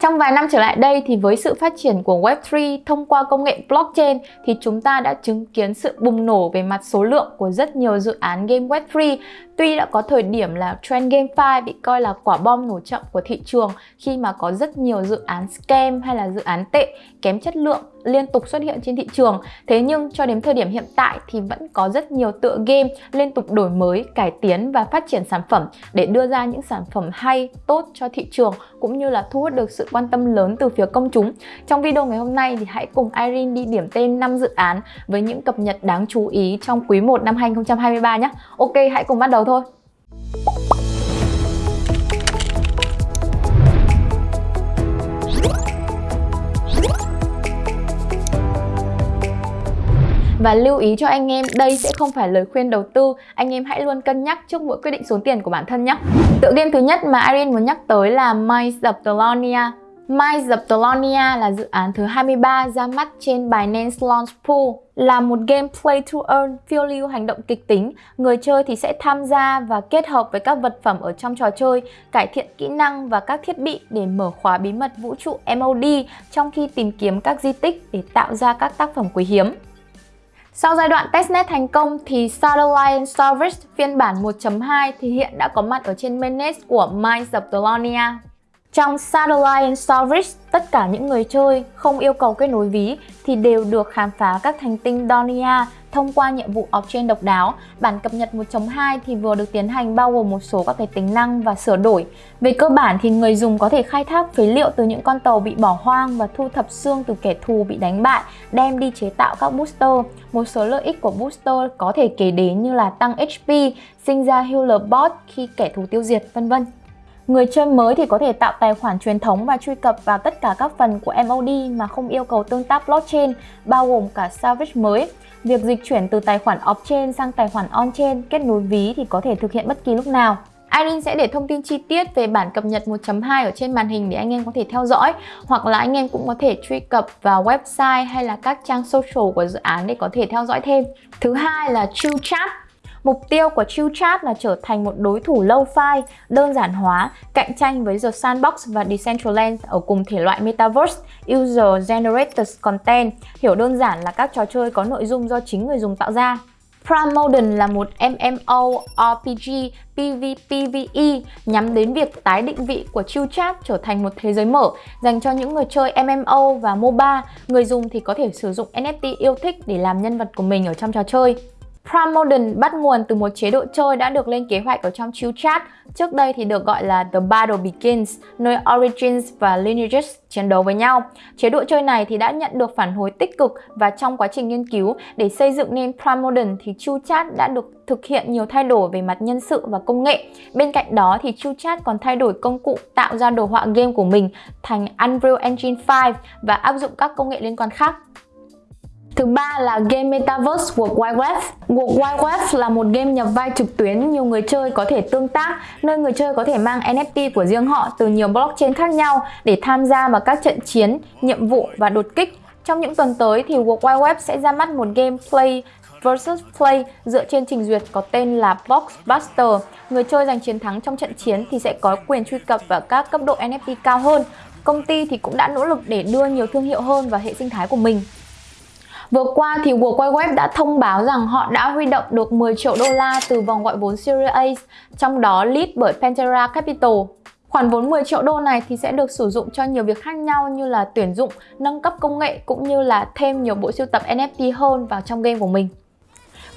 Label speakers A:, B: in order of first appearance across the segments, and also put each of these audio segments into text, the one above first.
A: Trong vài năm trở lại đây thì với sự phát triển của Web3 thông qua công nghệ blockchain thì chúng ta đã chứng kiến sự bùng nổ về mặt số lượng của rất nhiều dự án game Web3 Tuy đã có thời điểm là trend GameFi bị coi là quả bom nổ chậm của thị trường khi mà có rất nhiều dự án scam hay là dự án tệ kém chất lượng liên tục xuất hiện trên thị trường. Thế nhưng cho đến thời điểm hiện tại thì vẫn có rất nhiều tựa game liên tục đổi mới, cải tiến và phát triển sản phẩm để đưa ra những sản phẩm hay, tốt cho thị trường cũng như là thu hút được sự quan tâm lớn từ phía công chúng. Trong video ngày hôm nay thì hãy cùng Irene đi điểm tên 5 dự án với những cập nhật đáng chú ý trong quý 1 năm 2023 nhé. Ok, hãy cùng bắt đầu thôi. Và lưu ý cho anh em, đây sẽ không phải lời khuyên đầu tư, anh em hãy luôn cân nhắc trước mỗi quyết định số tiền của bản thân nhé. Tựa game thứ nhất mà Irene muốn nhắc tới là Minds of Telonia. Minds of Telonia là dự án thứ 23 ra mắt trên Binance Launch Pool. Là một game play to earn phiêu lưu hành động kịch tính, người chơi thì sẽ tham gia và kết hợp với các vật phẩm ở trong trò chơi, cải thiện kỹ năng và các thiết bị để mở khóa bí mật vũ trụ MOD trong khi tìm kiếm các di tích để tạo ra các tác phẩm quý hiếm. Sau giai đoạn testnet thành công thì Satellite Service phiên bản 1.2 thì hiện đã có mặt ở trên mainnet của Minds of Delonia. Trong Satellite Service, tất cả những người chơi không yêu cầu kết nối ví thì đều được khám phá các thành tinh Donia thông qua nhiệm vụ off-chain độc đáo. Bản cập nhật 1.2 thì vừa được tiến hành bao gồm một số các cái tính năng và sửa đổi. Về cơ bản thì người dùng có thể khai thác phế liệu từ những con tàu bị bỏ hoang và thu thập xương từ kẻ thù bị đánh bại, đem đi chế tạo các booster. Một số lợi ích của booster có thể kể đến như là tăng HP, sinh ra healer bot khi kẻ thù tiêu diệt, vân vân. Người chơi mới thì có thể tạo tài khoản truyền thống và truy cập vào tất cả các phần của MOD mà không yêu cầu tương tác blockchain, bao gồm cả salvage mới. Việc dịch chuyển từ tài khoản off-chain sang tài khoản on-chain kết nối ví thì có thể thực hiện bất kỳ lúc nào. Irene sẽ để thông tin chi tiết về bản cập nhật 1.2 ở trên màn hình để anh em có thể theo dõi hoặc là anh em cũng có thể truy cập vào website hay là các trang social của dự án để có thể theo dõi thêm. Thứ hai là Chill Chat Mục tiêu của ChillChat là trở thành một đối thủ lâu fi, đơn giản hóa, cạnh tranh với The Sandbox và Decentraland ở cùng thể loại Metaverse, User Generated Content. Hiểu đơn giản là các trò chơi có nội dung do chính người dùng tạo ra. Prime Modern là một MMO RPG PvPvE nhắm đến việc tái định vị của ChillChat trở thành một thế giới mở dành cho những người chơi MMO và MOBA. Người dùng thì có thể sử dụng NFT yêu thích để làm nhân vật của mình ở trong trò chơi. Prime bắt nguồn từ một chế độ chơi đã được lên kế hoạch ở trong Chill Chat, trước đây thì được gọi là The Battle Begins, nơi Origins và Lineages chiến đấu với nhau. Chế độ chơi này thì đã nhận được phản hồi tích cực và trong quá trình nghiên cứu để xây dựng nên Prime thì Chill Chat đã được thực hiện nhiều thay đổi về mặt nhân sự và công nghệ. Bên cạnh đó thì Chill Chat còn thay đổi công cụ tạo ra đồ họa game của mình thành Unreal Engine 5 và áp dụng các công nghệ liên quan khác. Thứ ba là game Metaverse World Wide Web. World Wide Web là một game nhập vai trực tuyến nhiều người chơi có thể tương tác, nơi người chơi có thể mang NFT của riêng họ từ nhiều blockchain khác nhau để tham gia vào các trận chiến, nhiệm vụ và đột kích. Trong những tuần tới thì World Wide Web sẽ ra mắt một game Play versus Play dựa trên trình duyệt có tên là box buster Người chơi giành chiến thắng trong trận chiến thì sẽ có quyền truy cập vào các cấp độ NFT cao hơn. Công ty thì cũng đã nỗ lực để đưa nhiều thương hiệu hơn vào hệ sinh thái của mình. Vừa qua thì World Wide Web đã thông báo rằng họ đã huy động được 10 triệu đô la từ vòng gọi vốn Series A, trong đó lead bởi Pantera Capital. Khoản vốn 10 triệu đô này thì sẽ được sử dụng cho nhiều việc khác nhau như là tuyển dụng, nâng cấp công nghệ cũng như là thêm nhiều bộ sưu tập NFT hơn vào trong game của mình.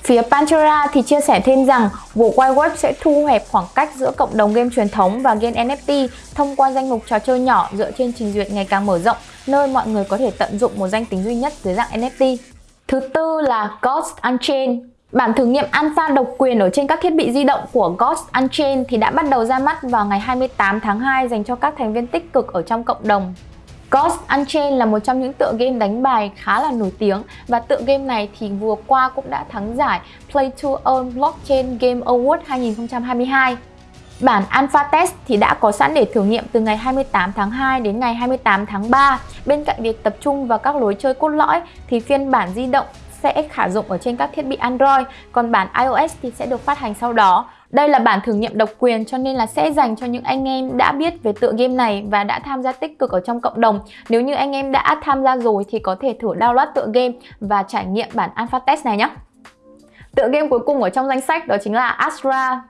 A: Phía Pantera thì chia sẻ thêm rằng World Wide Web sẽ thu hẹp khoảng cách giữa cộng đồng game truyền thống và game NFT thông qua danh mục trò chơi nhỏ dựa trên trình duyệt ngày càng mở rộng, nơi mọi người có thể tận dụng một danh tính duy nhất dưới dạng NFT. Thứ tư là Ghost Unchained. Bản thử nghiệm alpha độc quyền ở trên các thiết bị di động của Ghost Unchained thì đã bắt đầu ra mắt vào ngày 28 tháng 2 dành cho các thành viên tích cực ở trong cộng đồng. Ghost Unchained là một trong những tựa game đánh bài khá là nổi tiếng và tựa game này thì vừa qua cũng đã thắng giải Play to Earn Blockchain Game Award 2022. Bản Alpha Test thì đã có sẵn để thử nghiệm từ ngày 28 tháng 2 đến ngày 28 tháng 3. Bên cạnh việc tập trung vào các lối chơi cốt lõi thì phiên bản di động sẽ khả dụng ở trên các thiết bị Android, còn bản iOS thì sẽ được phát hành sau đó. Đây là bản thử nghiệm độc quyền, cho nên là sẽ dành cho những anh em đã biết về tựa game này và đã tham gia tích cực ở trong cộng đồng. Nếu như anh em đã tham gia rồi thì có thể thử download tựa game và trải nghiệm bản alpha test này nhé. Tựa game cuối cùng ở trong danh sách đó chính là Astra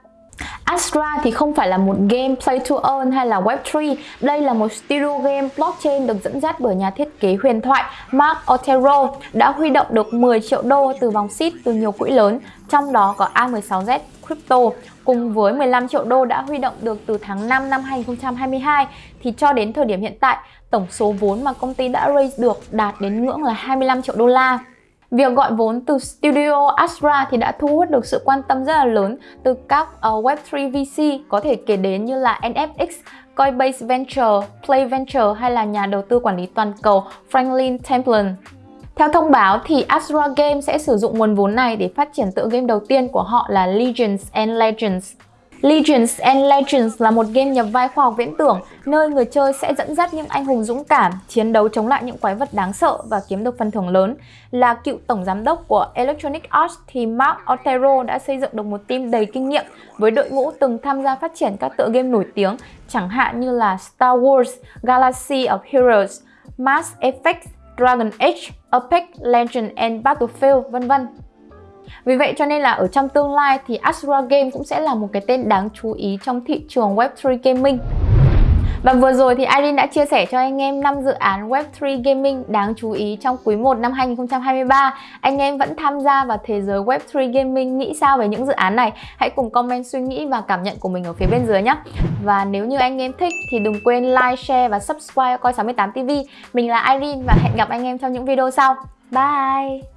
A: Astra thì không phải là một game play to earn hay là Web3 Đây là một studio game blockchain được dẫn dắt bởi nhà thiết kế huyền thoại Mark Otero, đã huy động được 10 triệu đô từ vòng seed từ nhiều quỹ lớn, Trong đó có A16Z Crypto. Cùng với 15 triệu đô đã huy động được từ tháng 5 năm 2022 thì cho đến thời điểm hiện tại, tổng số vốn mà công ty đã raise được đạt đến ngưỡng là 25 triệu đô la. Việc gọi vốn từ Studio Astra thì đã thu hút được sự quan tâm rất là lớn từ các ờ, uh, Web3 VC có thể kể đến như là NFX, Coinbase Venture, Play Venture hay là nhà đầu tư quản lý toàn cầu Franklin Templeton. Theo thông báo thì Astra Games sẽ sử dụng nguồn vốn này để phát triển tựa game đầu tiên của họ là Legions and Legends. Legends and Legends là một game nhập vai khoa học viễn tưởng nơi người chơi sẽ dẫn dắt những anh hùng dũng cảm chiến đấu chống lại những quái vật đáng sợ và kiếm được phần thưởng lớn. Là cựu tổng giám đốc của Electronic Arts thì Mark Otero đã xây dựng được một team đầy kinh nghiệm với đội ngũ từng tham gia phát triển các tựa game nổi tiếng chẳng hạn như là Star Wars, Galaxy of Heroes, Mass Effect, Dragon Age, Apex Legends and Battlefield vân vân. Vì vậy cho nên là ở trong tương lai thì Asura Game cũng sẽ là một cái tên đáng chú ý trong thị trường Web3 Gaming. Và vừa rồi thì Irene đã chia sẻ cho anh em 5 dự án Web3 Gaming đáng chú ý trong quý 1 năm 2023. Anh em vẫn tham gia vào thế giới Web3 Gaming nghĩ sao về những dự án này? Hãy cùng comment suy nghĩ và cảm nhận của mình ở phía bên dưới nhé. Và nếu như anh em thích thì đừng quên like, share và subscribe coi 68 TV. Mình là Irene và hẹn gặp anh em trong những video sau. Bye!